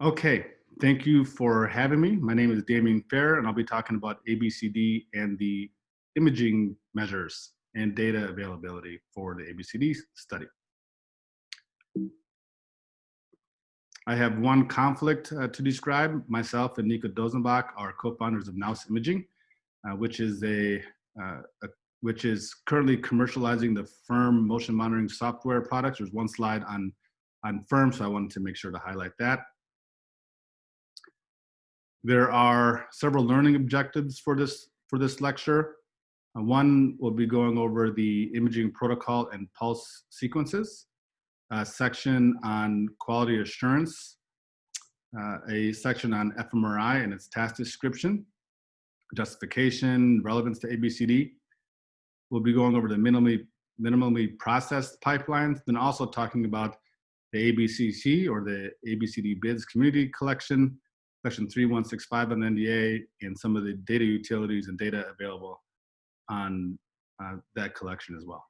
Okay, thank you for having me. My name is Damien Fair, and I'll be talking about ABCD and the imaging measures and data availability for the ABCD study. I have one conflict uh, to describe. Myself and Nico Dosenbach are co-founders of Nous Imaging, uh, which is a, uh, a, which is currently commercializing the FIRMM motion monitoring software products. There's one slide on on FIRMM, so I wanted to make sure to highlight that. There are several learning objectives for this, for this lecture. Uh, one will be going over the imaging protocol and pulse sequences, a section on quality assurance, uh, a section on fMRI and its task description, justification, relevance to ABCD. We'll be going over the minimally, minimally processed pipelines, then also talking about the ABCC or the ABCD BIDS community collection, section 3165 on the NDA and some of the data utilities and data available on uh, that collection as well.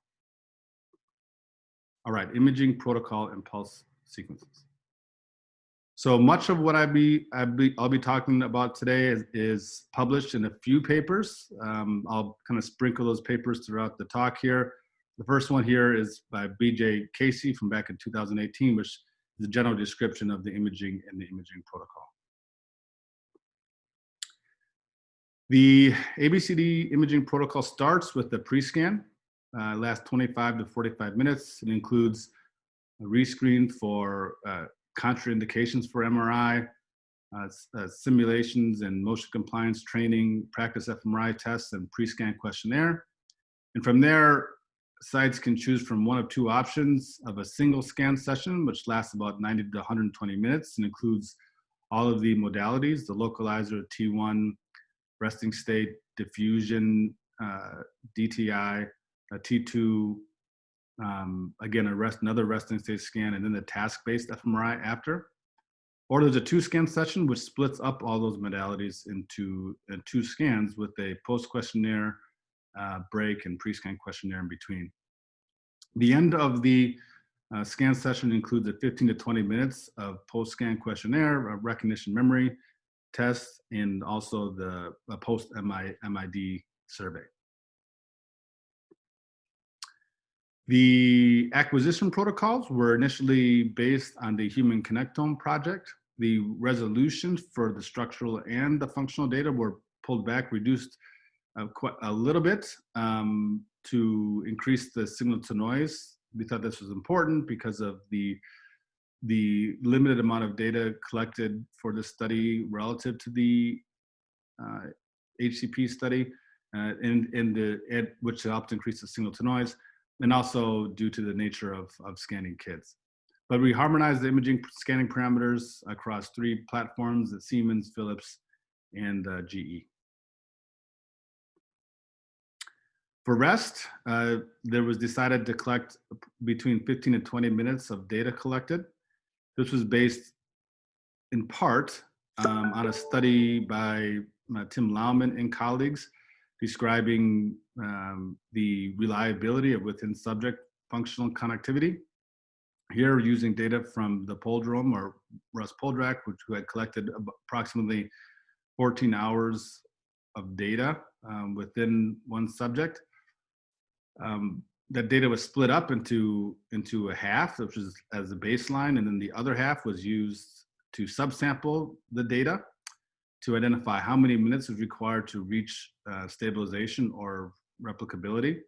All right, imaging protocol and pulse sequences. So much of what I be, I be, I'll be talking about today is, is published in a few papers. Um, I'll kind of sprinkle those papers throughout the talk here. The first one here is by BJ Casey from back in 2018, which is a general description of the imaging and the imaging protocol. The ABCD imaging protocol starts with the pre-scan, uh, lasts 25 to 45 minutes. It includes a rescreen for uh, contraindications for MRI, uh, uh, simulations and motion compliance training, practice fMRI tests, and pre-scan questionnaire. And from there, sites can choose from one of two options of a single scan session, which lasts about 90 to 120 minutes and includes all of the modalities, the localizer, T1, resting state, diffusion, uh, DTI, a T2, um, again, a rest, another resting state scan, and then the task-based fMRI after. Or there's a two scan session which splits up all those modalities into uh, two scans with a post questionnaire uh, break and pre-scan questionnaire in between. The end of the uh, scan session includes a 15 to 20 minutes of post-scan questionnaire, recognition memory, tests and also the post MID survey. The acquisition protocols were initially based on the Human Connectome project. The resolutions for the structural and the functional data were pulled back, reduced uh, quite a little bit um, to increase the signal to noise. We thought this was important because of the the limited amount of data collected for the study relative to the uh, HCP study, uh, and, and the, it, which helped increase the signal to noise, and also due to the nature of, of scanning kids. But we harmonized the imaging scanning parameters across three platforms at Siemens, Philips, and uh, GE. For REST, uh, there was decided to collect between 15 and 20 minutes of data collected this was based in part um, on a study by uh, Tim Laumann and colleagues describing um, the reliability of within subject functional connectivity. Here using data from the Poldrome or Russ Poldrack, which who had collected approximately 14 hours of data um, within one subject. Um, that data was split up into into a half, which was as a baseline, and then the other half was used to subsample the data to identify how many minutes is required to reach uh, stabilization or replicability.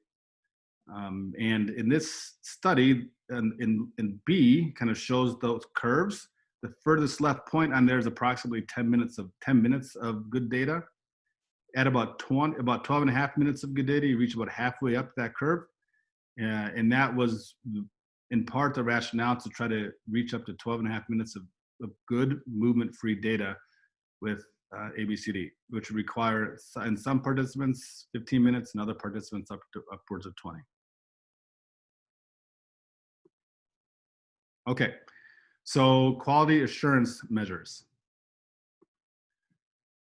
Um, and in this study, in, in, in B, kind of shows those curves. The furthest left point on there is approximately 10 minutes of 10 minutes of good data. At about 20, about 12 and a half minutes of good data, you reach about halfway up that curve. Uh, and that was in part the rationale to try to reach up to 12 and a half minutes of, of good movement-free data with uh, ABCD, which require in some participants 15 minutes and other participants up to upwards of 20. Okay, so quality assurance measures.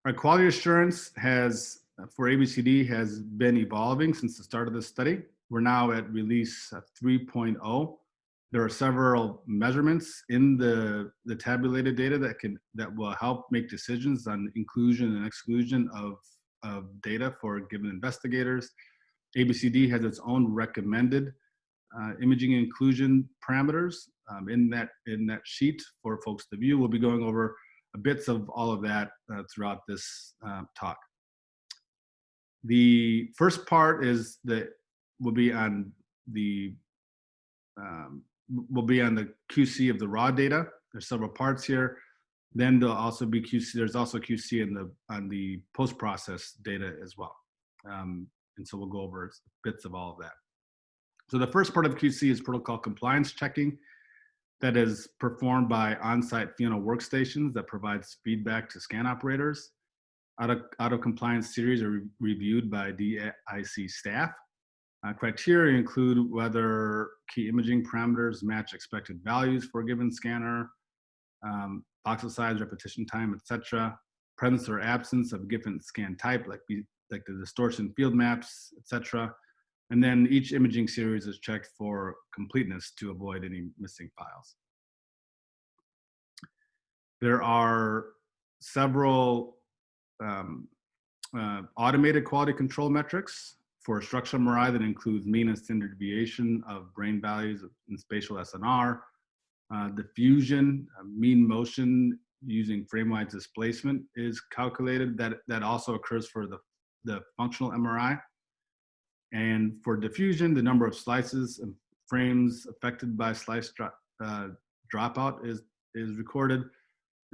Our quality assurance has, for ABCD, has been evolving since the start of the study. We're now at release 3.0. there are several measurements in the, the tabulated data that can that will help make decisions on inclusion and exclusion of, of data for given investigators. ABCD has its own recommended uh, imaging inclusion parameters um, in that in that sheet for folks to view. We'll be going over bits of all of that uh, throughout this uh, talk. The first part is that will be on the um, will be on the QC of the raw data. There's several parts here. Then there'll also be QC. There's also QC in the on the post process data as well. Um, and so we'll go over bits of all of that. So the first part of QC is protocol compliance checking that is performed by on-site Fiona workstations that provides feedback to scan operators. Out of compliance series are re reviewed by DIC staff. Uh, criteria include whether key imaging parameters match expected values for a given scanner, um, voxel size, repetition time, etc. Presence or absence of a given scan type, like, like the distortion field maps, etc. And then each imaging series is checked for completeness to avoid any missing files. There are several um, uh, automated quality control metrics for a structural MRI that includes mean and standard deviation of brain values in spatial SNR, uh, diffusion, uh, mean motion using framewise displacement is calculated. That, that also occurs for the, the functional MRI. And for diffusion, the number of slices and frames affected by slice dro uh, dropout is, is recorded,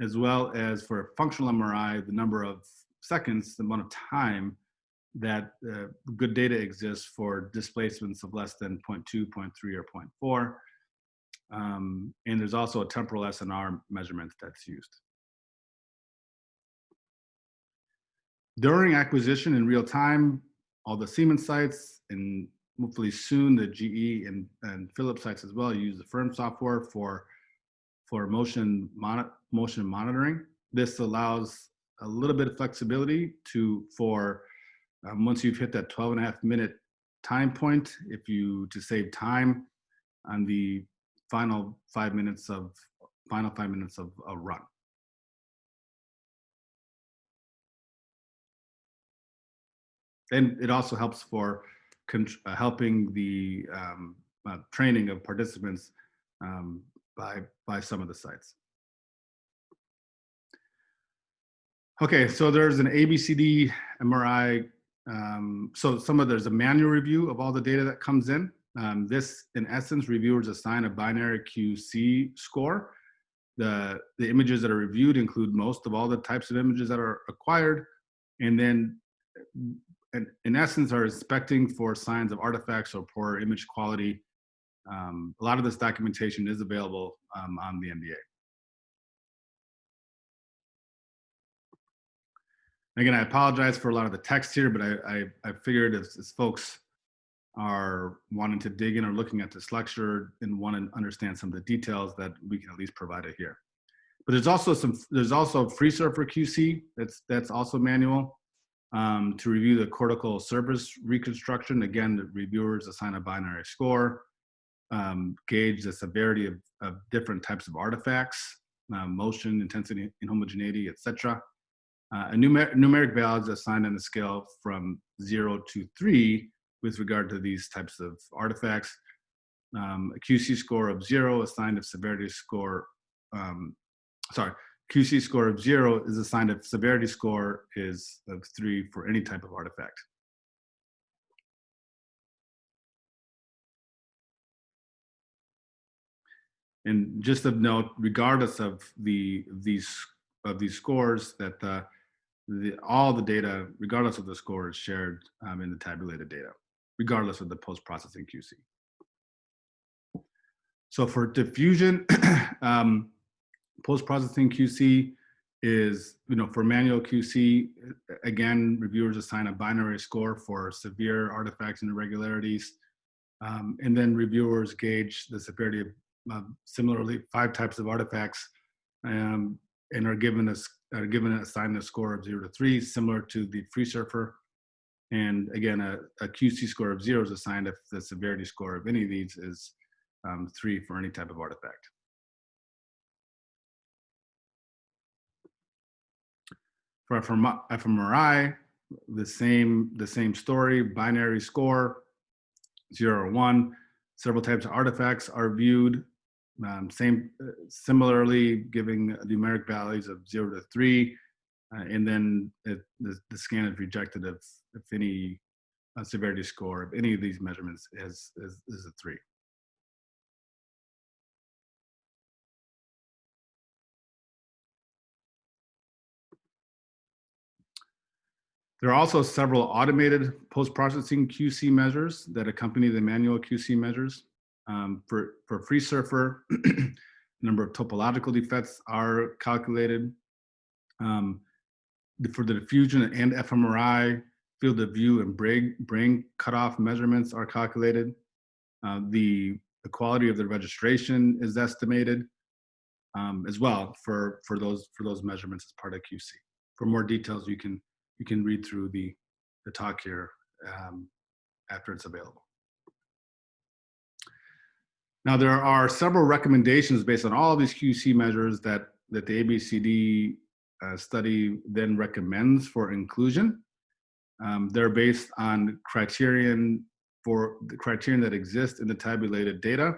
as well as for functional MRI, the number of seconds, the amount of time that uh, good data exists for displacements of less than 0.2, 0.3, or 0.4. Um, and there's also a temporal SNR measurement that's used. During acquisition in real time, all the Siemens sites and hopefully soon the GE and, and Philips sites as well use the FIRMM software for, for motion, mon motion monitoring. This allows a little bit of flexibility to for um, once you've hit that 12 and a half minute time point, if you to save time on the final five minutes of final five minutes of a run. and it also helps for uh, helping the um, uh, training of participants um, by, by some of the sites. Okay, so there's an ABCD MRI. Um, so some of there's a manual review of all the data that comes in. Um, this, in essence, reviewers assign a binary QC score. The, the images that are reviewed include most of all the types of images that are acquired. And then in, in essence are inspecting for signs of artifacts or poor image quality. Um, a lot of this documentation is available um, on the NDA. Again, I apologize for a lot of the text here, but I, I, I figured as, as, folks are wanting to dig in or looking at this lecture and want to understand some of the details that we can at least provide it here. But there's also some, there's also free FreeSurfer QC, that's, that's also manual um, to review the cortical surface reconstruction. Again, the reviewers assign a binary score, um, gauge the severity of, of, different types of artifacts, uh, motion, intensity, inhomogeneity, etc. Uh, a numer numeric is assigned on a scale from zero to three with regard to these types of artifacts. Um, a QC score of zero assigned a severity score, um, sorry, QC score of zero is a sign of severity score is of three for any type of artifact. And just of note, regardless of the these of these scores, that the, the all the data, regardless of the score, is shared um, in the tabulated data, regardless of the post-processing QC. So for diffusion, um, post-processing QC is, you know, for manual QC, again, reviewers assign a binary score for severe artifacts and irregularities. Um, and then reviewers gauge the severity of uh, similarly five types of artifacts um, and are given a, are given assigned a score of zero to three, similar to the FreeSurfer. And again, a, a QC score of zero is assigned if the severity score of any of these is um, three for any type of artifact. For fMRI, the same, the same story, binary score, zero or one. Several types of artifacts are viewed. Um, same, uh, similarly, giving numeric values of zero to three, uh, and then it, the, the scan is rejected if, if any uh, severity score of any of these measurements is, is, is a three. There are also several automated post-processing QC measures that accompany the manual QC measures. Um, for, for FreeSurfer, number of topological defects are calculated. Um, for the diffusion and fMRI, field of view and brain, brain cutoff measurements are calculated. Uh, the, the quality of the registration is estimated um, as well for, for, those, for those measurements as part of QC. For more details, you can you can read through the, the talk here um, after it's available. Now, there are several recommendations based on all of these QC measures that, that the ABCD uh, study then recommends for inclusion. Um, they're based on criterion for the criterion that exists in the tabulated data,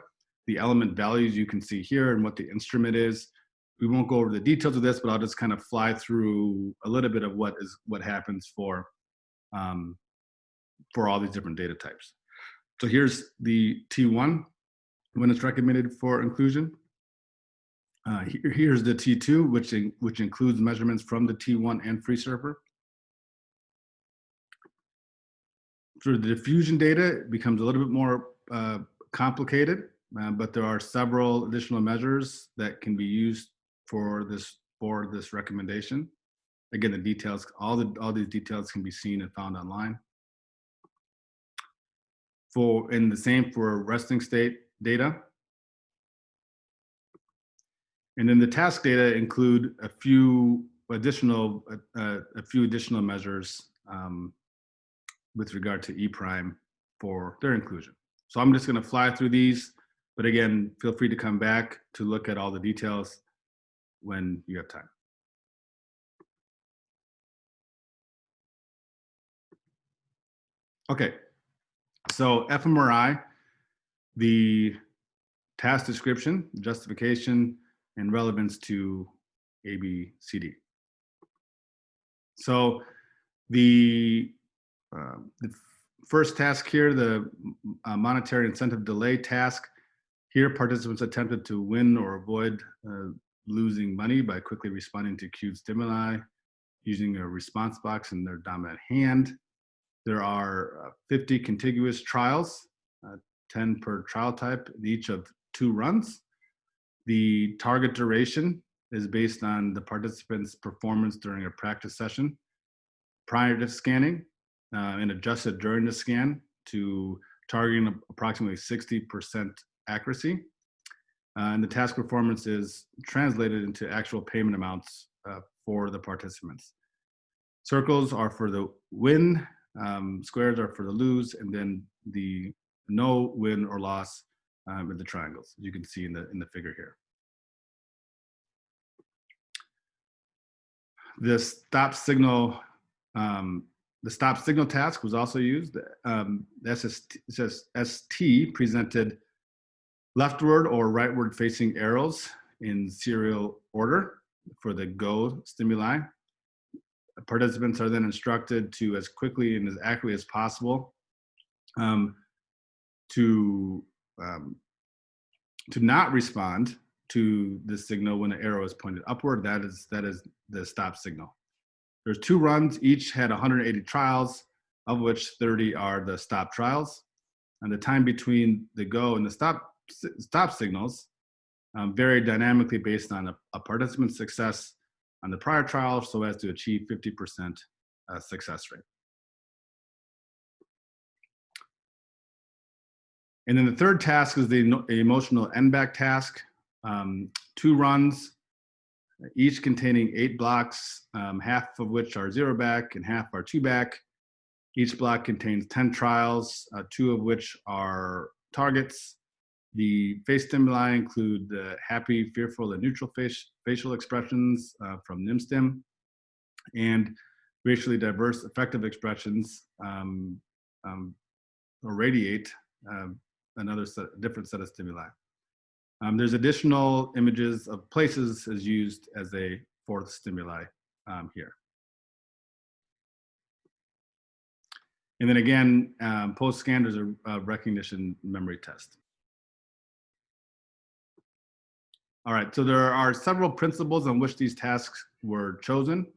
the element values you can see here and what the instrument is, we won't go over the details of this, but I'll just kind of fly through a little bit of what is what happens for um, for all these different data types. So here's the T1 when it's recommended for inclusion. Uh, here, here's the T2, which, in, which includes measurements from the T1 and FreeSurfer. For the diffusion data, it becomes a little bit more uh, complicated, uh, but there are several additional measures that can be used for this for this recommendation. Again, the details, all the all these details can be seen and found online. For in the same for resting state data. And then the task data include a few additional uh, a few additional measures um, with regard to E prime for their inclusion. So I'm just going to fly through these, but again, feel free to come back to look at all the details when you have time. Okay, so fMRI, the task description, justification, and relevance to ABCD. So the, uh, the first task here, the uh, monetary incentive delay task, here participants attempted to win or avoid uh, losing money by quickly responding to cued stimuli using a response box in their dominant hand. There are uh, 50 contiguous trials, uh, 10 per trial type, each of two runs. The target duration is based on the participant's performance during a practice session prior to scanning uh, and adjusted during the scan to targeting approximately 60% accuracy. Uh, and the task performance is translated into actual payment amounts uh, for the participants. Circles are for the win, um, squares are for the lose, and then the no win or loss um, in the triangles, you can see in the, in the figure here. The stop signal, um, the stop signal task was also used. Um, SST, ST presented leftward or rightward facing arrows in serial order for the go stimuli. Participants are then instructed to, as quickly and as accurately as possible, um, to, um, to not respond to the signal when the arrow is pointed upward. That is, that is the stop signal. There's two runs, each had 180 trials, of which 30 are the stop trials. And the time between the go and the stop stop signals um, vary dynamically based on a, a participant's success on the prior trial so as to achieve 50% uh, success rate. And then the third task is the emotional n-back task. Um, two runs, each containing eight blocks, um, half of which are zero back and half are two back. Each block contains 10 trials, uh, two of which are targets The face stimuli include the happy, fearful, and neutral face, facial expressions uh, from NimStim and racially diverse affective expressions um, um, or RADIATE uh, another set, different set of stimuli. Um, there's additional images of places as used as a fourth stimuli um, here. And then again, um, post-scan, there's a, a recognition memory test. All right, so there are several principles on which these tasks were chosen.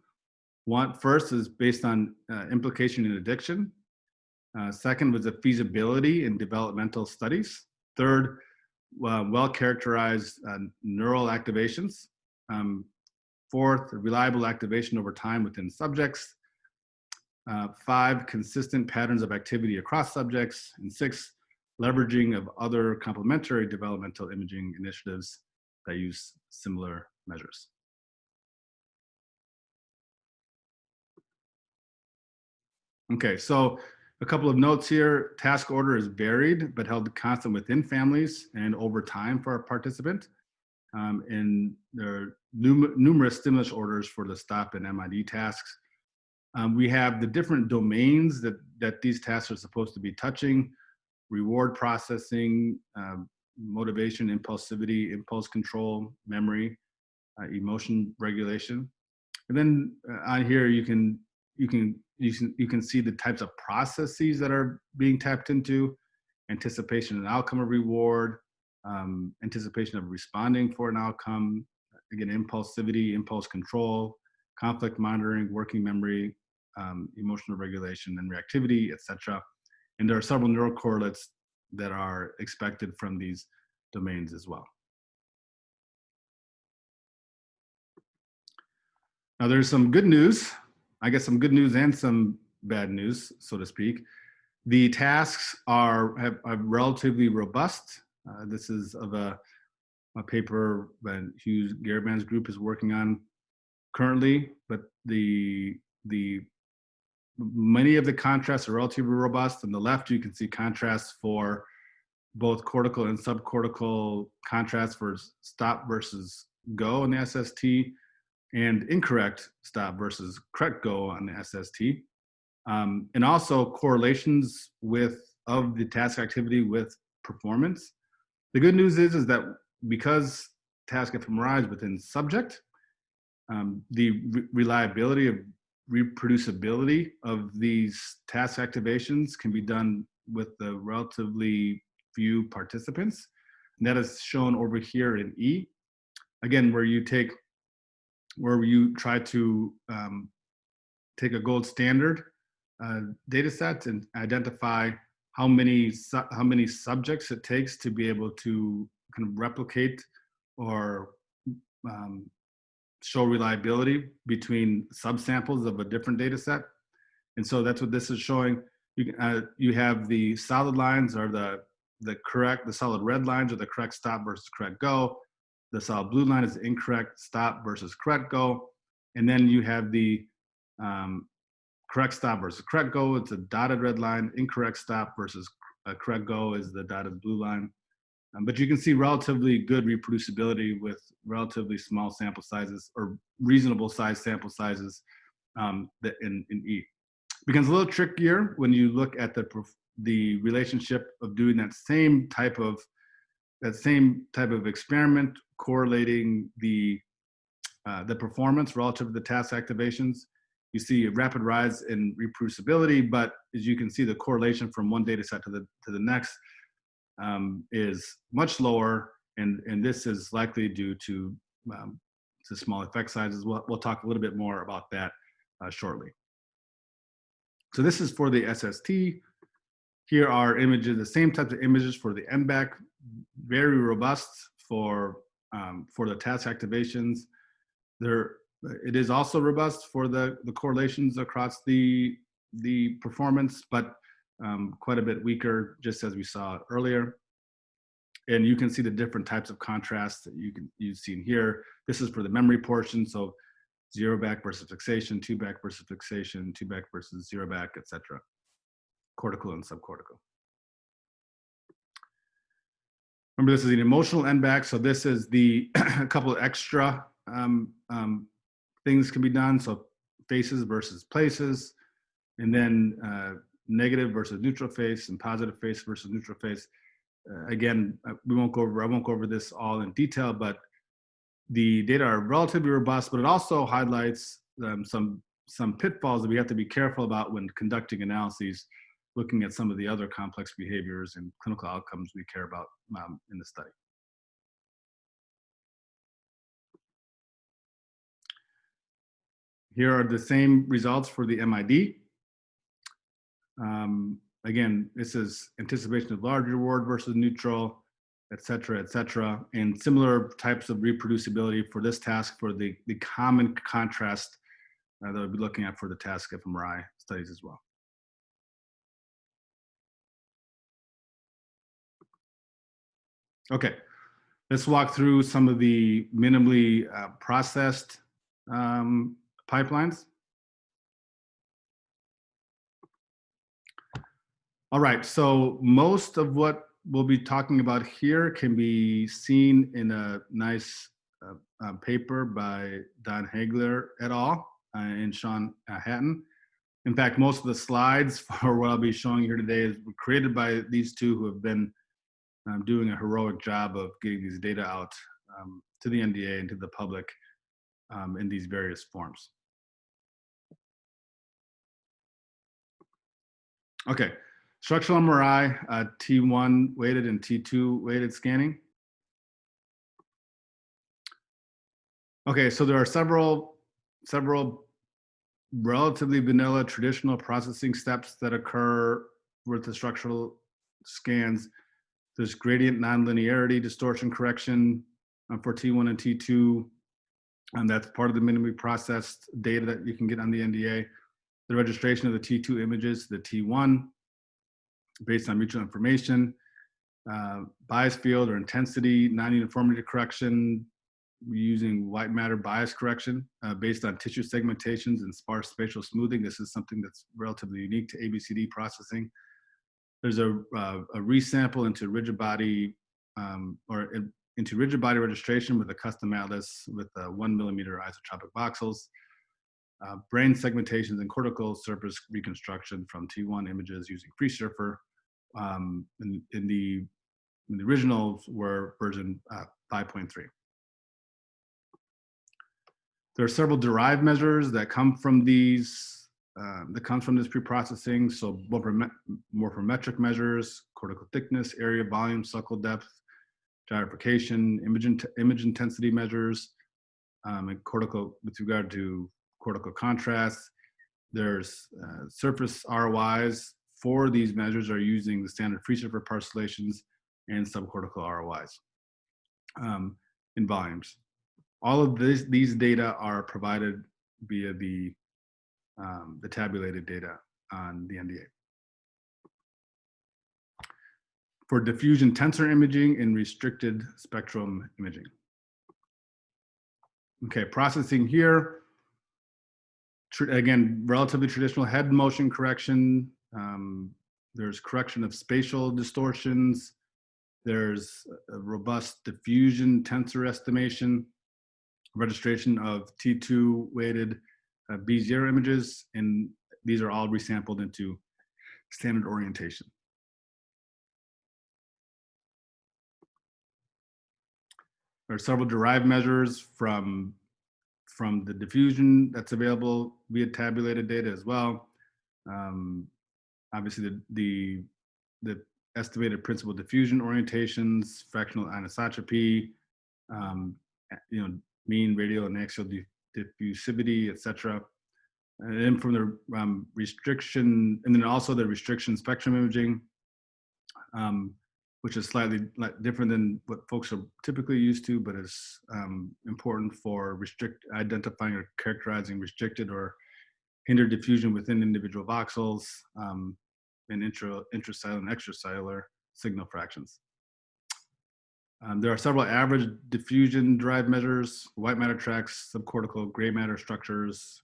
One first is based on uh, implication in addiction. Uh, second was the feasibility in developmental studies. Third, uh, well-characterized uh, neural activations. Um, fourth, reliable activation over time within subjects. Uh, five, consistent patterns of activity across subjects. And six, leveraging of other complementary developmental imaging initiatives that use similar measures. Okay, so a couple of notes here. Task order is varied, but held constant within families and over time for our participant. Um, and there are num numerous stimulus orders for the STOP and MID tasks. Um, we have the different domains that, that these tasks are supposed to be touching, reward processing, um, motivation, impulsivity, impulse control, memory, uh, emotion regulation. And then uh, on here, you can, you can, you can, you can see the types of processes that are being tapped into, anticipation and outcome of reward, um, anticipation of responding for an outcome, again, impulsivity, impulse control, conflict monitoring, working memory, um, emotional regulation and reactivity, etc. And there are several neural correlates that are expected from these domains as well. Now there's some good news. I guess some good news and some bad news, so to speak. The tasks are, have, are relatively robust. Uh, this is of a, a paper that Hugh Garavan's group is working on currently, but the, the many of the contrasts are relatively robust. On the left, you can see contrasts for both cortical and subcortical contrasts for stop versus go in the SST and incorrect stop versus correct go on the SST. Um, and also correlations with of the task activity with performance. The good news is, is that because task fMRI is within subject, um, the re reliability of reproducibility of these task activations can be done with the relatively few participants. And that is shown over here in E. Again, where you take, where you try to um, take a gold standard uh, data set and identify how many, how many subjects it takes to be able to kind of replicate or um, show reliability between subsamples of a different data set. And so that's what this is showing. You, uh, you have the solid lines are the, the correct, the solid red lines are the correct stop versus correct go. The solid blue line is incorrect stop versus correct go. And then you have the um, correct stop versus correct go. It's a dotted red line. Incorrect stop versus correct go is the dotted blue line. Um, but you can see relatively good reproducibility with relatively small sample sizes or reasonable size sample sizes um, in, in E. It becomes a little trickier when you look at the, the relationship of doing that same type of that same type of experiment correlating the uh, the performance relative to the task activations. You see a rapid rise in reproducibility, but as you can see, the correlation from one data set to the to the next um, is much lower, and, and this is likely due to, um, to small effect sizes. We'll, we'll talk a little bit more about that uh, shortly. So this is for the SST. Here are images, the same types of images for the n-back, very robust for, um, for the task activations. There, it is also robust for the, the correlations across the, the performance, but um, quite a bit weaker, just as we saw earlier. And you can see the different types of contrast that you can you've seen here. This is for the memory portion, so zero back versus fixation, two back versus fixation, two back versus zero back, etc. Cortical and subcortical. Remember, this is an emotional n-back, so this is the a couple extra um, um, things can be done. So faces versus places, and then uh, negative versus neutral face, and positive face versus neutral face. Uh, again, uh, we won't go over. I won't go over this all in detail, but the data are relatively robust, but it also highlights um, some some pitfalls that we have to be careful about when conducting analyses, looking at some of the other complex behaviors and clinical outcomes we care about um, in the study. Here are the same results for the MID. Um, again, this is anticipation of large reward versus neutral, et cetera, et cetera, and similar types of reproducibility for this task for the, the common contrast uh, that we'll be looking at for the task fMRI studies as well. Okay, let's walk through some of the minimally uh, processed um, pipelines. All right, so most of what we'll be talking about here can be seen in a nice uh, uh, paper by Don Hagler et al. Uh, and Sean uh, Hatton. In fact, most of the slides for what I'll be showing here today is created by these two who have been um, doing a heroic job of getting these data out um, to the NDA and to the public um, in these various forms. Okay, structural MRI, uh, T1 weighted and T2 weighted scanning. Okay, so there are several several relatively vanilla traditional processing steps that occur with the structural scans. There's gradient nonlinearity distortion correction um, for T1 and T2. And that's part of the minimally processed data that you can get on the NDA. The registration of the T2 images, the T1, based on mutual information, uh, bias field or intensity, non-uniformity correction, using white matter bias correction uh, based on tissue segmentations and sparse spatial smoothing. This is something that's relatively unique to ABCD processing. There's a, uh, a resample into rigid body um, or into rigid body registration with a custom atlas with a one millimeter isotropic voxels. Uh, brain segmentations and cortical surface reconstruction from T1 images using FreeSurfer. Um, in, in, the, in the originals were version uh, 5.3. There are several derived measures that come from these, uh, that comes from this pre-processing. So morphometric measures, cortical thickness, area, volume, sulcal depth, gyrification, image, in image intensity measures, um, and cortical, with regard to cortical contrast. There's uh, surface ROIs for these measures are using the standard FreeSurfer parcellations and subcortical ROIs um, in volumes all of this, these data are provided via the, um, the tabulated data on the NDA. For diffusion tensor imaging and restricted spectrum imaging. Okay, processing here. again, relatively traditional head motion correction. Um, there's correction of spatial distortions. There's a robust diffusion tensor estimation registration of T2 weighted uh, B0 images, and these are all resampled into standard orientation. There are several derived measures from, from the diffusion that's available via tabulated data as well. Um, obviously, the, the, the estimated principal diffusion orientations, fractional anisotropy, um, you know, mean radial and axial diffusivity, etc. And then from the um, restriction, and then also the restriction spectrum imaging, um, which is slightly different than what folks are typically used to, but is um, important for restrict identifying or characterizing restricted or hindered diffusion within individual voxels um, and intra, intracellular and extracellular signal fractions. Um, there are several average diffusion drive measures, white matter tracks, subcortical gray matter structures,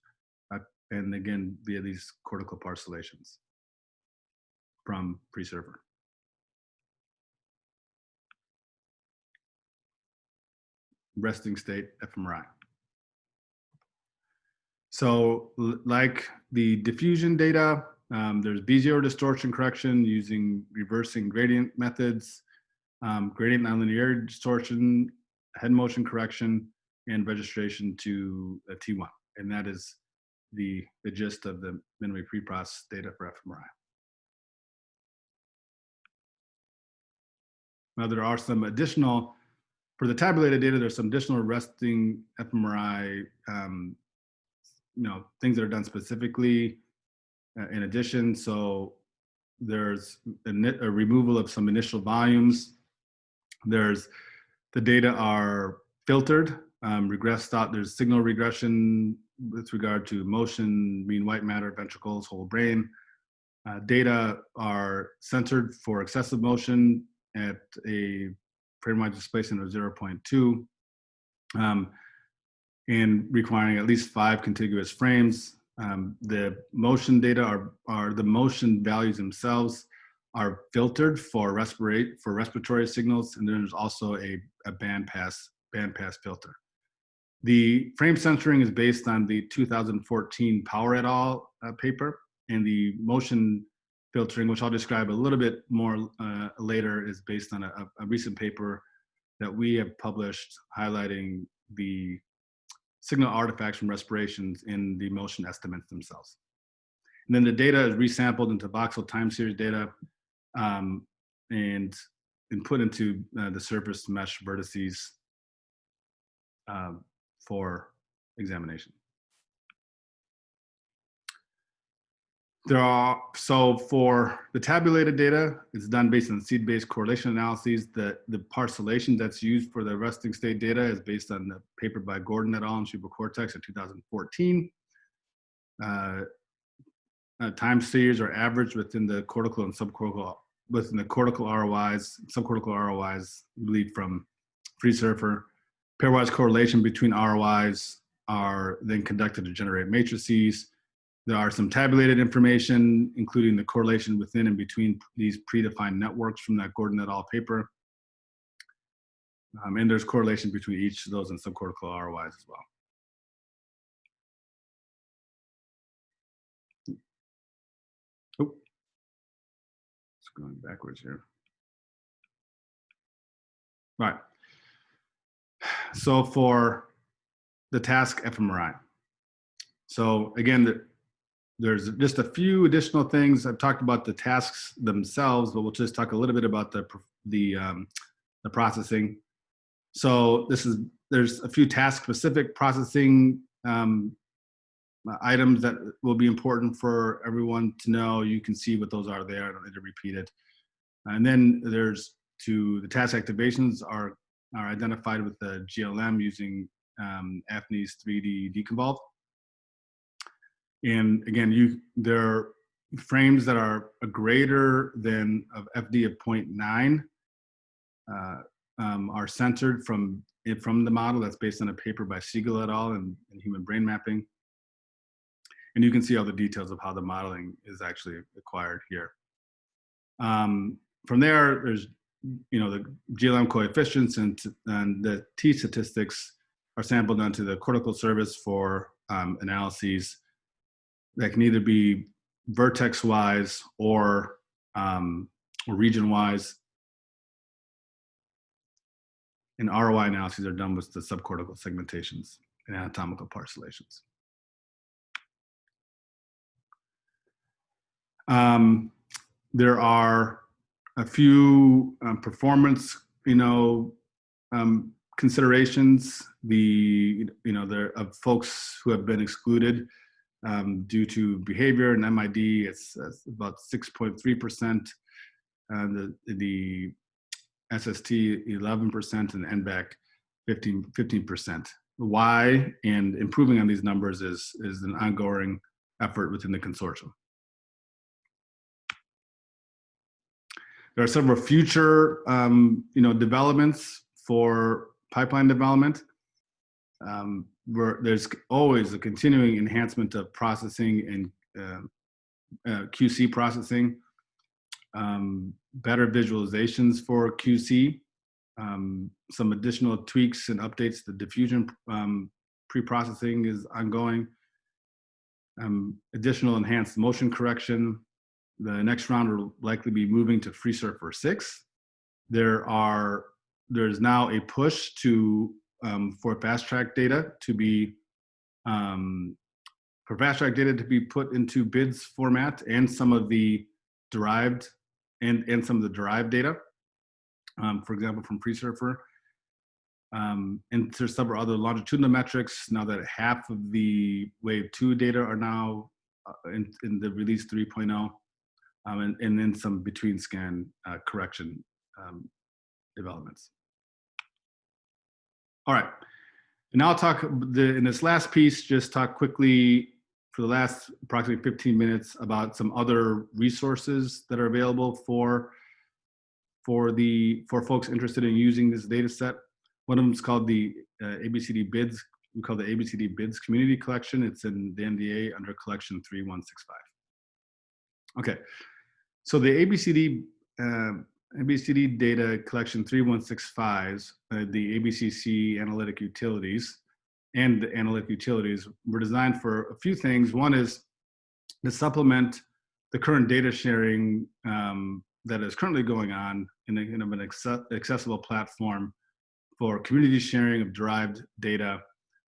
uh, and again, via these cortical parcellations from FreeSurfer. resting state fMRI. So like the diffusion data, um, there's B0 distortion correction using reversing gradient methods, um, gradient nonlinearity distortion, head motion correction, and registration to a T1. And that is the, the gist of the minimally preprocessed data for fMRI. Now there are some additional, for the tabulated data, there's some additional resting fMRI, um, you know, things that are done specifically uh, in addition. So there's a, a, removal of some initial volumes. There's, the data are filtered, um, regressed out, there's signal regression with regard to motion, mean white matter, ventricles, whole brain. Uh, data are centered for excessive motion at a framewise displacement of 0.2 um, and requiring at least five contiguous frames. Um, the motion data are, are the motion values themselves are filtered for respirate for respiratory signals, and then there's also a, a band pass band pass filter. The frame censoring is based on the 2014 Power et al. Uh, paper, and the motion filtering, which I'll describe a little bit more uh, later, is based on a, a, recent paper that we have published highlighting the signal artifacts from respirations in the motion estimates themselves. And then the data is resampled into voxel time series data um, and, and put into uh, the surface mesh vertices um, for examination. There are, so for the tabulated data, it's done based on seed-based correlation analyses. The, the parcellation that's used for the resting state data is based on the paper by Gordon et al. in Cortex in 2014. Uh, uh, time series are averaged within the cortical and subcortical, within the cortical ROIs, subcortical ROIs lead from FreeSurfer. Pairwise correlation between ROIs are then conducted to generate matrices. There are some tabulated information, including the correlation within and between these predefined networks from that Gordon et al. paper. Um, and there's correlation between each of those and subcortical ROIs as well. Going backwards here. Right. So for the task fMRI. So again, the, there's just a few additional things. I've talked about the tasks themselves, but we'll just talk a little bit about the, the, um, the processing. So this is, there's a few task specific processing um, items that will be important for everyone to know. You can see what those are there. I don't need to repeat it. And then there's to the task activations are, are identified with the GLM using um, AFNI's 3dDeconvolve. And again, you there are frames that are a greater than of FD of 0.9 uh, um, are centered from from the model that's based on a paper by Siegel et al. in human brain mapping. And you can see all the details of how the modeling is actually acquired here. Um, from there, there's you know the GLM coefficients and, and the T statistics are sampled onto the cortical surface for um, analyses that can either be vertex wise or, um, or region wise. And ROI analyses are done with the subcortical segmentations and anatomical parcellations. Um, there are a few um, performance, you know, um, considerations. The you know there of folks who have been excluded um, due to behavior and MID, it's, it's about 6.3%. And the, the SST 11% and n-back 15, 15%. Why and improving on these numbers is, is an ongoing effort within the consortium. There are several future um, you know, developments for pipeline development. Um, where there's always a continuing enhancement of processing and uh, uh, QC processing, um, better visualizations for QC, um, some additional tweaks and updates. The diffusion um, pre-processing is ongoing. Um, additional enhanced motion correction. The next round will likely be moving to FreeSurfer 6. There are there's now a push to um, for fast track data to be um, for fast track data to be put into bids format and some of the derived and and some of the derived data um, for example, from FreeSurfer. Um, and there's several other longitudinal metrics now that half of the wave two data are now uh, in, in, the release 3.0 um, and, and, then some between scan uh, correction um, developments. All right, and now I'll talk the, in this last piece, just talk quickly for the last approximately 15 minutes about some other resources that are available for for the for folks interested in using this data set. One of them is called the uh, ABCD bids. We call the ABCD bids community collection. It's in the NDA under collection 3165. Okay, so the ABCD uh, ABCD data collection 3165, uh, the ABCC analytic utilities and the analytic utilities were designed for a few things. One is to supplement the current data sharing um, that is currently going on in, a, in an accessible platform for community sharing of derived data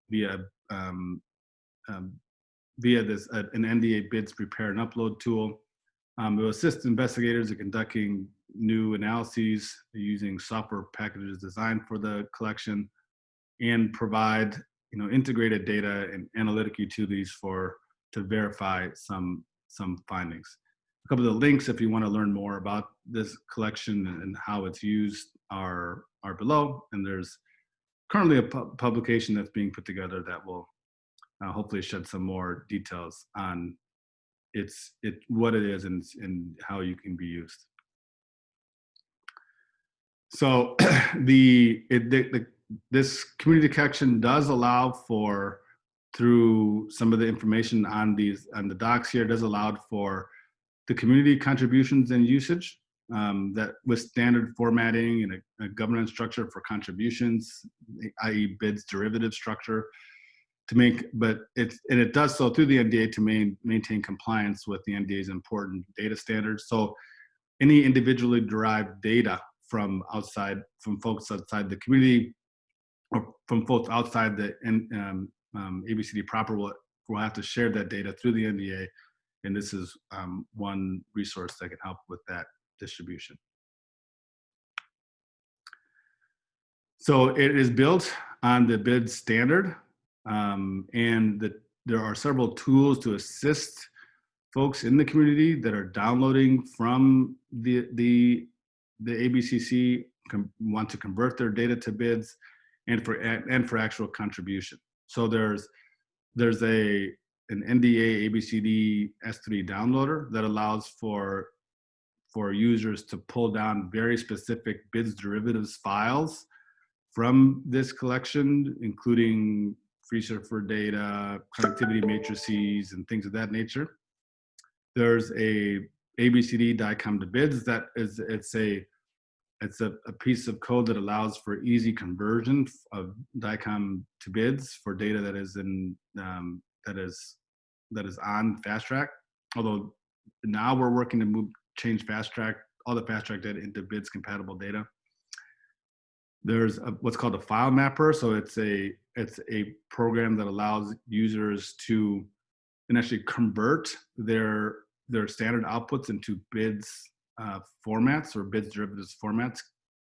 via um, um, via this uh, an NDA bids prepare and upload tool. Um, it assist investigators in conducting new analyses using software packages designed for the collection and provide you know integrated data and analytic utilities for to verify some some findings. A couple of the links if you want to learn more about this collection and how it's used are are below. And there's currently a pu publication that's being put together that will uh, hopefully shed some more details on its it what it is and, and how you can be used so the, it, the, the this community collection does allow for through some of the information on these on the docs here does allow for the community contributions and usage um, that with standard formatting and a, a, governance structure for contributions, i.e. bids derivative structure to make, but it's, and it does so through the NDA to main, maintain compliance with the NDA's important data standards. So any individually derived data from outside, from folks outside the community or from folks outside the um, um, ABCD proper will, will have to share that data through the NDA and this is um, one resource that can help with that distribution. So it is built on the BID standard um, and the, there are several tools to assist folks in the community that are downloading from the, the, the ABCC, want to convert their data to bids and for, and for actual contribution. So there's, there's a an NDA ABCD S3 downloader that allows for for users to pull down very specific bids derivatives files from this collection, including FreeSurfer data, connectivity matrices, and things of that nature. There's a ABCD DICOM to bids that is it's a it's a, a piece of code that allows for easy conversion of DICOM to bids for data that is in um, that is that is on fast track. Although now we're working to move change fast track all the fast track data into bids compatible data. There's a, what's called a file mapper. So it's a it's a program that allows users to and actually convert their their standard outputs into bids uh, formats or bids derivatives formats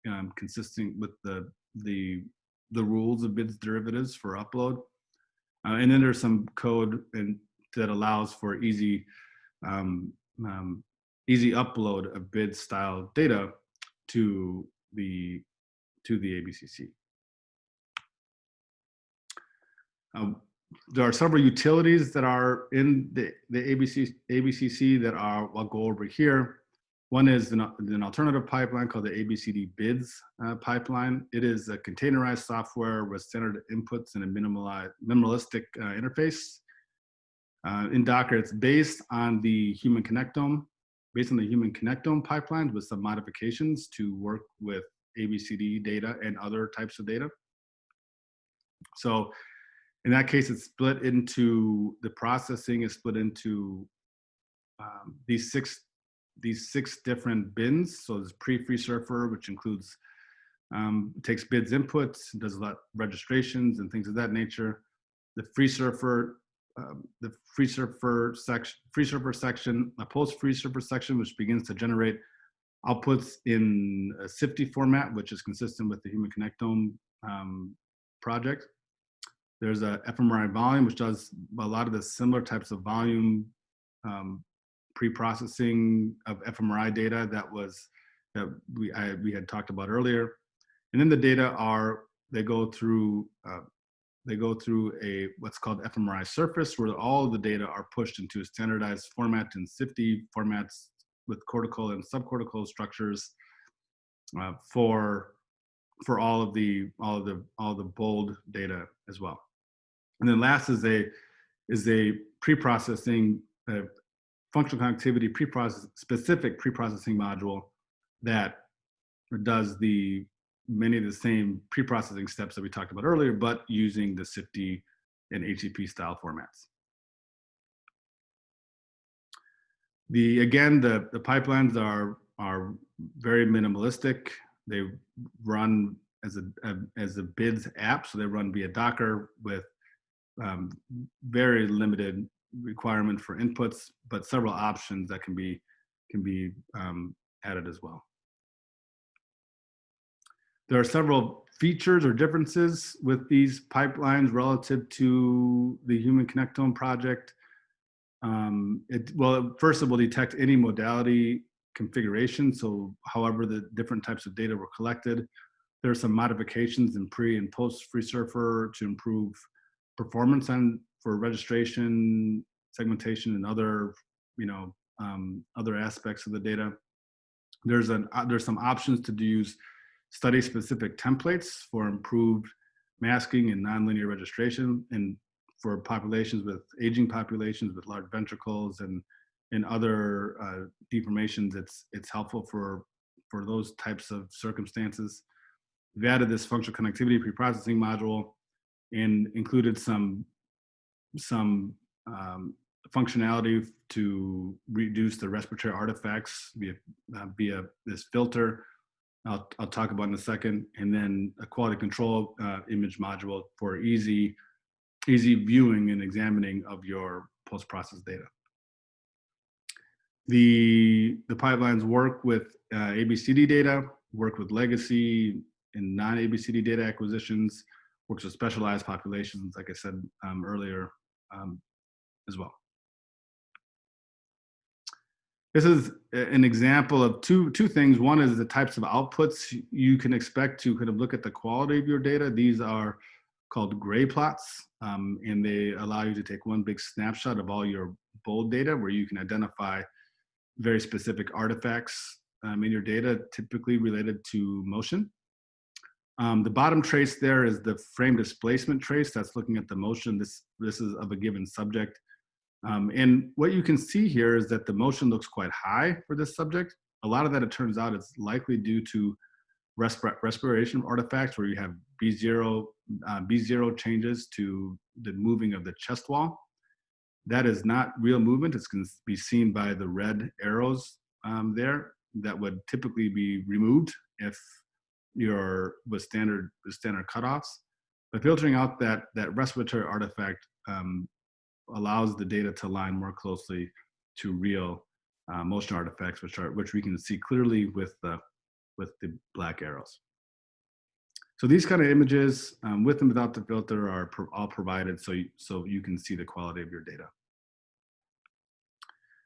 um, consistent with the the the rules of bids derivatives for upload. Uh, and then there's some code and that allows for easy um, um, easy upload of bid style data to the to the ABCC. Um, there are several utilities that are in the, the ABC, ABCC that are, I'll go over here. One is an, an alternative pipeline called the ABCD bids uh, pipeline. It is a containerized software with standard inputs and a minimalistic uh, interface. Uh, in Docker, it's based on the human connectome, based on the human connectome pipeline with some modifications to work with ABCD data and other types of data. So in that case, it's split into, the processing is split into um, these six these six different bins. So there's pre-FreeSurfer, which includes um, takes bids inputs, does a lot registrations and things of that nature. The FreeSurfer, um, the FreeSurfer section, FreeSurfer section, a post FreeSurfer section, which begins to generate outputs in a CIFTI format, which is consistent with the Human Connectome um, project. There's a fMRI volume, which does a lot of the similar types of volume um, pre-processing of fMRI data that was that we I, we had talked about earlier, and then the data are they go through uh, they go through a what's called fMRI surface, where all of the data are pushed into a standardized format and CIFTI formats with cortical and subcortical structures uh, for for all of the all of the all the bold data as well. And then last is a is a pre-processing functional connectivity pre-process specific pre-processing module that does the many of the same pre-processing steps that we talked about earlier, but using the CIFTI and HTTP style formats. The again, the the pipelines are are very minimalistic. They run as a, a as a BIDS app, so they run via Docker with um, very limited requirement for inputs, but several options that can be can be um, added as well. There are several features or differences with these pipelines relative to the Human Connectome project. Um, it, well, first it will detect any modality configuration. So however the different types of data were collected. There are some modifications in pre and post FreeSurfer to improve performance on for registration, segmentation, and other, you know, um, other aspects of the data. There's an uh, there's some options to use study-specific templates for improved masking and nonlinear registration, and for populations with aging populations with large ventricles and and other uh, deformations, it's it's helpful for for those types of circumstances. We've added this functional connectivity preprocessing module and included some some um, functionality to reduce the respiratory artifacts via, uh, via this filter. I'll, I'll talk about in a second, and then a quality control uh, image module for easy, easy viewing and examining of your post-processed data. The, the pipelines work with uh, ABCD data, work with legacy and non-ABCD data acquisitions, works with specialized populations, like I said um, earlier, um, as well. This is an example of two, two things. One is the types of outputs you can expect to kind of look at the quality of your data. These are called gray plots, um, and they allow you to take one big snapshot of all your bold data where you can identify very specific artifacts um, in your data, typically related to motion. Um, the bottom trace there is the frame displacement trace that's looking at the motion. This, this is of a given subject. Um, and what you can see here is that the motion looks quite high for this subject. A lot of that, it turns out, is likely due to respir respiration artifacts where you have B0, uh, B0 changes to the moving of the chest wall. That is not real movement. It's going to be seen by the red arrows um, there that would typically be removed if your with standard with standard cutoffs. But filtering out that that respiratory artifact um, allows the data to align more closely to real uh, motion artifacts, which are which we can see clearly with the with the black arrows. So these kind of images, um, with and without the filter, are pro all provided so you, so you can see the quality of your data.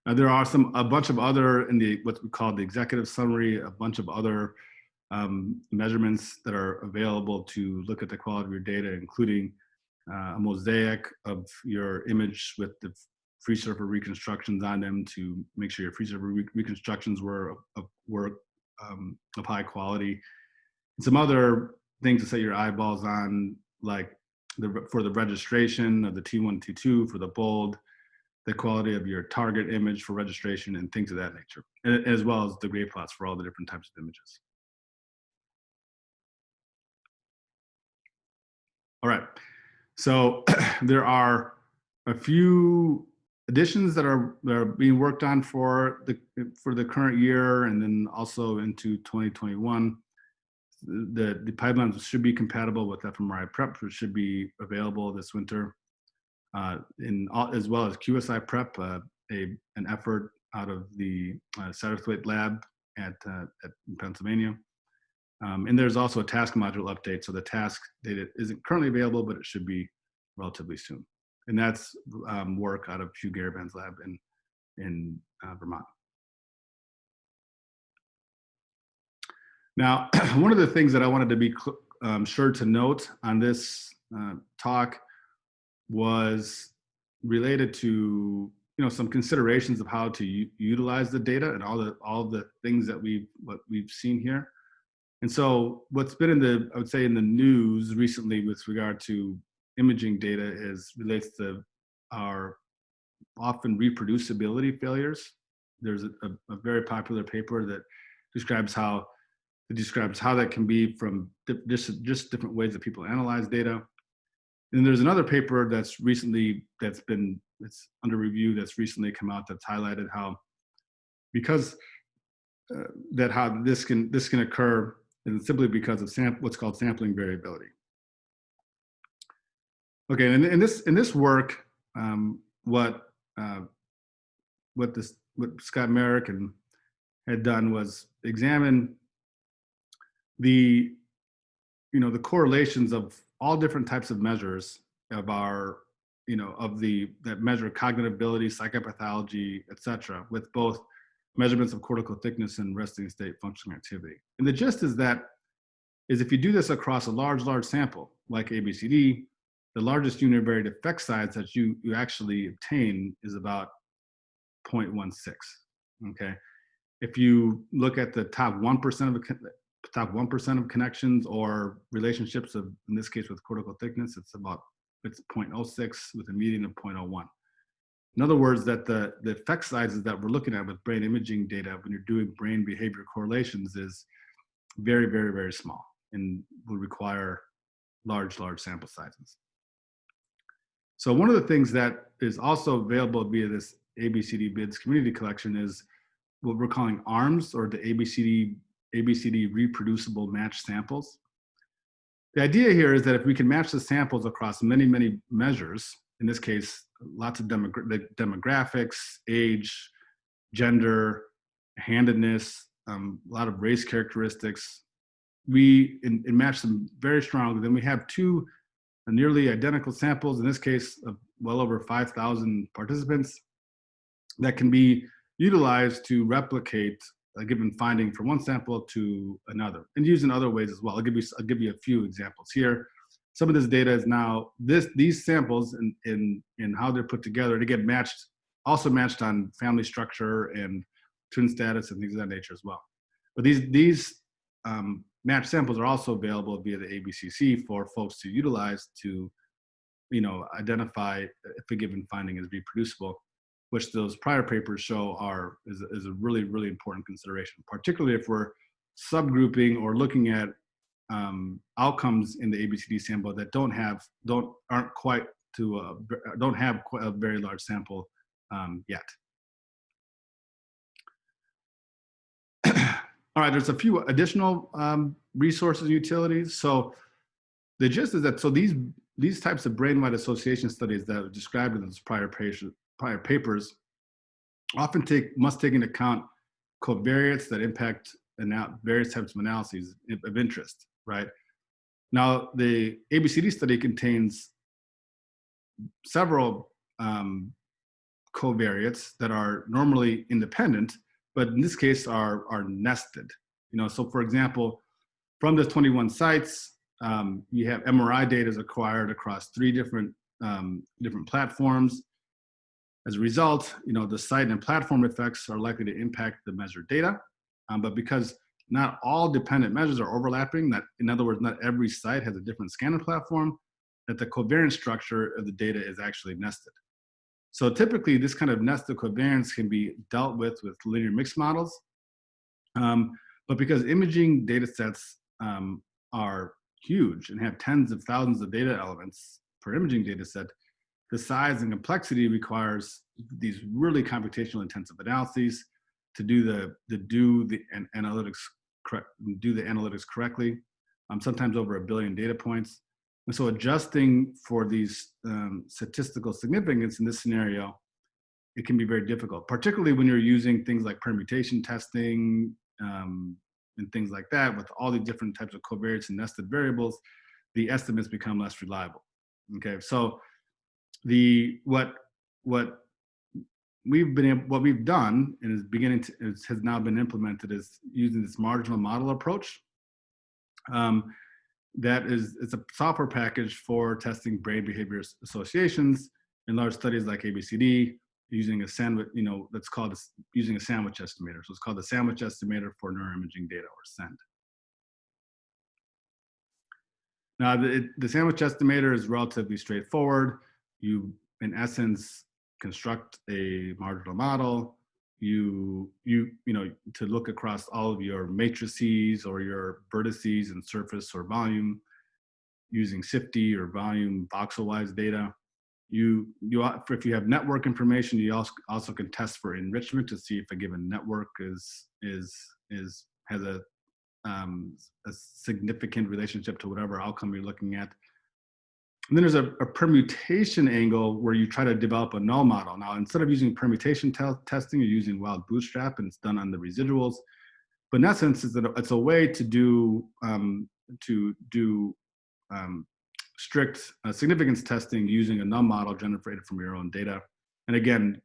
Now there are some a bunch of other in the what we call the executive summary, a bunch of other um, measurements that are available to look at the quality of your data, including uh, a mosaic of your image with the FreeSurfer reconstructions on them to make sure your FreeSurfer re reconstructions were of, were um, of high quality. And some other things to set your eyeballs on, like the, for the registration of the T1, T2, for the bold, the quality of your target image for registration and things of that nature, as well as the gray plots for all the different types of images. All right. So there are a few additions that are that are being worked on for the for the current year and then also into 2021 the the pipelines should be compatible with fMRIPrep which should be available this winter uh, in all, as well as QSIPrep uh, a an effort out of the uh, Satterthwaite lab at, uh, at Pennsylvania um, and there's also a task module update so the task data isn't currently available but it should be relatively soon and that's um, work out of Hugh Garavan's lab in in uh, Vermont. Now, one of the things that I wanted to be um, sure to note on this uh, talk was related to you know some considerations of how to utilize the data and all the all the things that we've what we've seen here. And so what's been in the I would say in the news recently with regard to imaging data is relates to our often reproducibility failures. There's a, a, a very popular paper that describes how it describes how that can be from just, just different ways that people analyze data. And there's another paper that's recently, that's been, it's under review, that's recently come out that's highlighted how, because uh, that how this can, this can occur simply because of what's called sampling variability. Okay, and in this in this work, um, what uh, what this what Scott Marek and had done was examine the you know the correlations of all different types of measures of our you know of the that measure cognitive ability, psychopathology, etc., with both measurements of cortical thickness and resting state functional activity. And the gist is that is if you do this across a large large sample like ABCD, the largest univariate effect size that you, you actually obtain is about 0.16, okay? If you look at the top 1% of top 1% of connections or relationships of, in this case with cortical thickness, it's about, it's 0.06 with a median of 0.01. In other words, that the, the effect sizes that we're looking at with brain imaging data when you're doing brain behavior correlations is very, very, very small and will require large, large sample sizes. So one of the things that is also available via this ABCD BIDS community collection is what we're calling ARMS or the ABCD, ABCD reproducible match samples. The idea here is that if we can match the samples across many, many measures, in this case, lots of demogra demographics, age, gender, handedness, um, a lot of race characteristics, we and, and match them very strongly. Then we have two nearly identical samples, in this case of well over 5,000 participants, that can be utilized to replicate a given finding from one sample to another and used in other ways as well. I'll give you, I'll give you a few examples here. Some of this data is now, this, these samples and in, in, in how they're put together to get matched, also matched on family structure and twin status and things of that nature as well. But these, these um, match samples are also available via the ABCC for folks to utilize to, you know, identify if a given finding is reproducible, which those prior papers show are is, is a really, really important consideration, particularly if we're subgrouping or looking at um, outcomes in the ABCD sample that don't have, don't, aren't quite to, a, don't have quite a very large sample um, yet. All right, there's a few additional um, resources and utilities. So the gist is that, so these, these types of brain-wide association studies that are described in those prior, prior papers often take, must take into account covariates that impact and various types of analyses of interest, right? Now, the ABCD study contains several um, covariates that are normally independent, but in this case are, are nested. You know, so for example, from the 21 sites, um, you have MRI data is acquired across three different, um, different platforms. As a result, you know, the site and platform effects are likely to impact the measured data. Um, but because not all dependent measures are overlapping, that in other words, not every site has a different scanner platform, that the covariance structure of the data is actually nested. So typically this kind of nested covariance can be dealt with with linear mixed models. Um, but because imaging data sets um, are huge and have tens of thousands of data elements per imaging data set, the size and complexity requires these really computational intensive analyses to do the, to do the analytics correct, do the analytics correctly, um, sometimes over a billion data points. And so adjusting for these um, statistical significance in this scenario, it can be very difficult, particularly when you're using things like permutation testing um, and things like that with all the different types of covariates and nested variables, the estimates become less reliable. Okay, so the what what we've been what we've done and is beginning to is, has now been implemented is using this marginal model approach. Um, that is it's a software package for testing brain behavior associations in large studies like ABCD using a sandwich, you know, that's called a, using a sandwich estimator. So it's called the sandwich estimator for neuroimaging data or SEND. Now the, the sandwich estimator is relatively straightforward. You, in essence, construct a marginal model. You, you, you know, to look across all of your matrices or your vertices and surface or volume using CIFTI or volume voxel-wise data. You, you, if you have network information, you also, also can test for enrichment to see if a given network is, is, is, has a, um, a significant relationship to whatever outcome you're looking at. And then there's a, a, permutation angle where you try to develop a null model. Now, instead of using permutation testing, you're using wild bootstrap and it's done on the residuals. But in essence, it's a, it's a way to do, um, to do um, strict uh, significance testing using a null model generated from your own data. And again,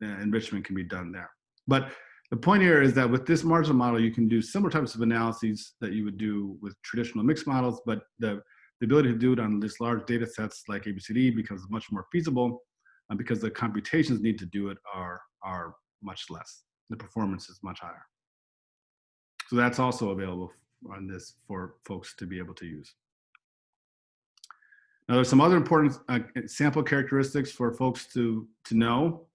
enrichment can be done there. But the point here is that with this marginal model, you can do similar types of analyses that you would do with traditional mixed models, but the the ability to do it on this large data sets like ABCD becomes much more feasible uh, because the computations need to do it are, are much less. The performance is much higher. So that's also available on this for folks to be able to use. Now there's some other important uh, sample characteristics for folks to, to know.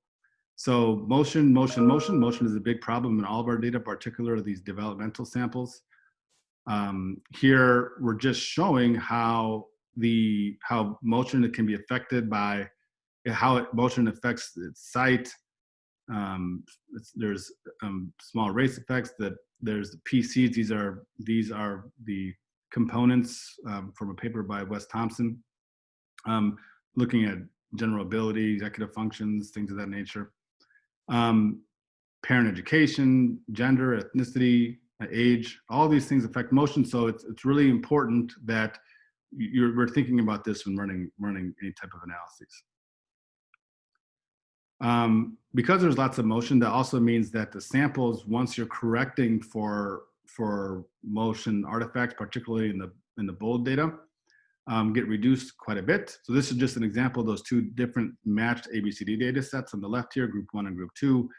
So motion, motion, motion. Motion is a big problem in all of our data, particularly these developmental samples. Um, here, we're just showing how the how motion can be affected by how it, motion affects its sight. Um, there's um, small race effects that there's the PCs. These are these are the components um, from a paper by Wes Thompson, um, looking at general ability, executive functions, things of that nature. Um, parent education, gender, ethnicity, age, all these things affect motion. So it's, it's really important that you're, we're thinking about this when running, running any type of analyses. Um, because there's lots of motion, that also means that the samples, once you're correcting for, for motion artifacts, particularly in the, in the bold data, um, get reduced quite a bit. So this is just an example of those two different matched ABCD data sets on the left here, group one and group two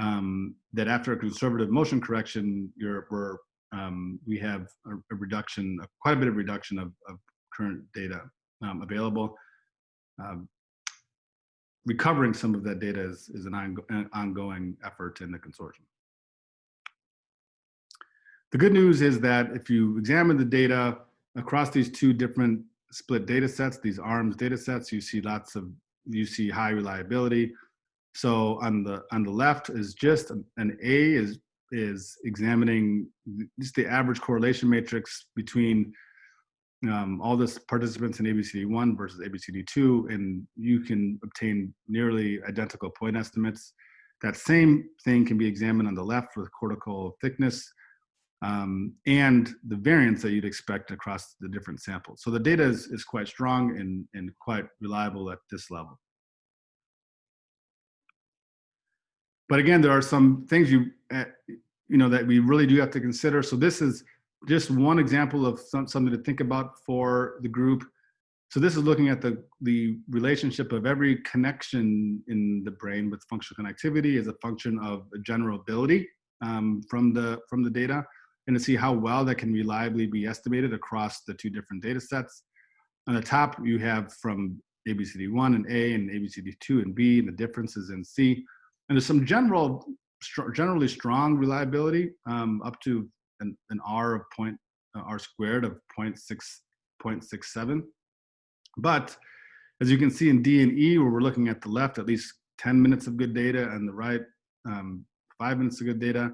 um, that after a conservative motion correction, you're, we're, um, we have a, a, reduction, a, quite a bit of reduction of, of current data um, available. Um, recovering some of that data is, is an, an ongoing effort in the consortium. The good news is that if you examine the data across these two different split data sets, these ARMS data sets, you see lots of, you see high reliability. So on the on the left is just an A is is examining just the average correlation matrix between um, all the participants in ABCD1 versus ABCD2, and you can obtain nearly identical point estimates. That same thing can be examined on the left with cortical thickness um, and the variance that you'd expect across the different samples. So the data is, is quite strong and, and quite reliable at this level. But again, there are some things you, uh, you know, that we really do have to consider. So this is just one example of some, something to think about for the group. So this is looking at the, the relationship of every connection in the brain with functional connectivity as a function of general ability um, from, the, from the data and to see how well that can reliably be estimated across the two different data sets. On the top, you have from ABCD1 and A and ABCD2 and B and the differences in C. And there's some general, generally strong reliability um, up to an, an R of point, uh, R squared of 0.6, 0.67. But as you can see in D and E, where we're looking at the left, at least 10 minutes of good data, and the right, um, five minutes of good data,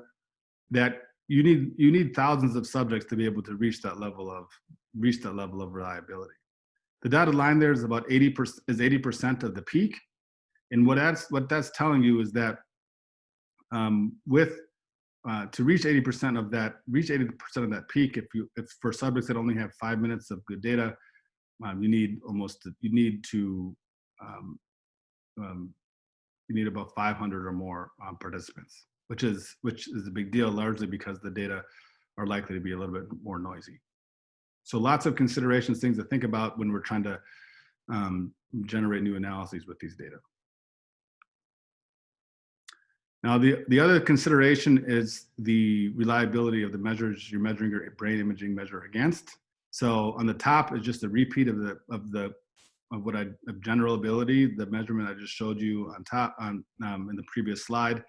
that you need you need thousands of subjects to be able to reach that level of reach that level of reliability. The dotted line there is about 80% is 80% of the peak, and what that's what that's telling you is that um, with uh, to reach 80% of that reach 80% of that peak, if you if for subjects that only have five minutes of good data, um, you need almost you need to um, um, you need about 500 or more um, participants which is which is a big deal largely because the data are likely to be a little bit more noisy. So lots of considerations, things to think about when we're trying to um, generate new analyses with these data. Now, the, the other consideration is the reliability of the measures you're measuring your brain imaging measure against. So on the top is just a repeat of the, of the, of what I, of general ability, the measurement I just showed you on top on, um, in the previous slide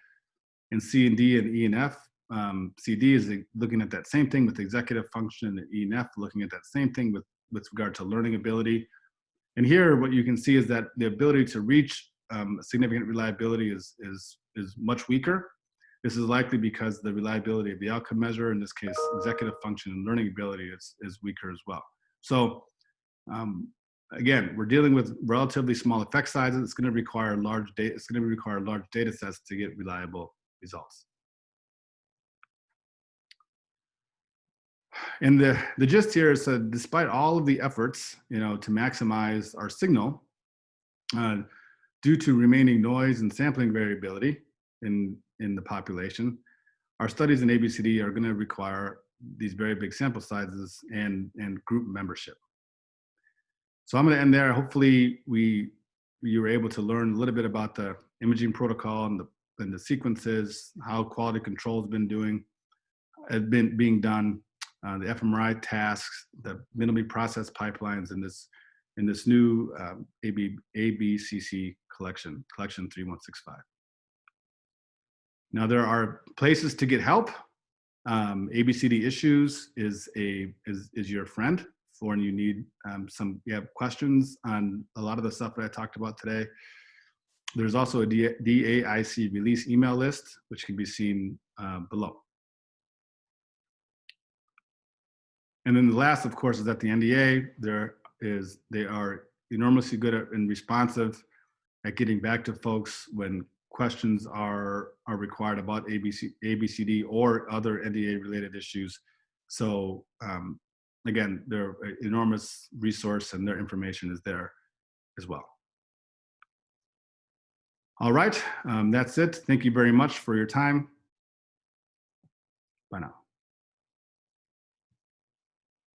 and C and D and E and F. Um, CD is looking at that same thing with executive function and E and F looking at that same thing with, with regard to learning ability. And here what you can see is that the ability to reach um, significant reliability is, is, is much weaker. This is likely because the reliability of the outcome measure, in this case, executive function and learning ability is, is weaker as well. So um, again, we're dealing with relatively small effect sizes. It's going to require large data. It's going to require large data sets to get reliable results. And the, the gist here is that despite all of the efforts, you know, to maximize our signal, uh, due to remaining noise and sampling variability in, in the population, our studies in ABCD are gonna require these very big sample sizes and, and group membership. So I'm gonna end there. Hopefully we, you were able to learn a little bit about the imaging protocol and the and the sequences, how quality control has been doing, has been being done, uh, the fMRI tasks, the minimally processed pipelines in this in this new um, AB, ABCC collection, collection 3165. Now there are places to get help. Um, ABCD issues is a is, is your friend for when you need um, some you have questions on a lot of the stuff that I talked about today. There's also a DAIC release email list, which can be seen uh, below. And then the last, of course, is that the NDA, there is, they are enormously good at, and responsive at getting back to folks when questions are, are required about ABC, ABCD or other NDA related issues. So um, again, they're an enormous resource and their information is there as well. All right, um, that's it. Thank you very much for your time. Bye now.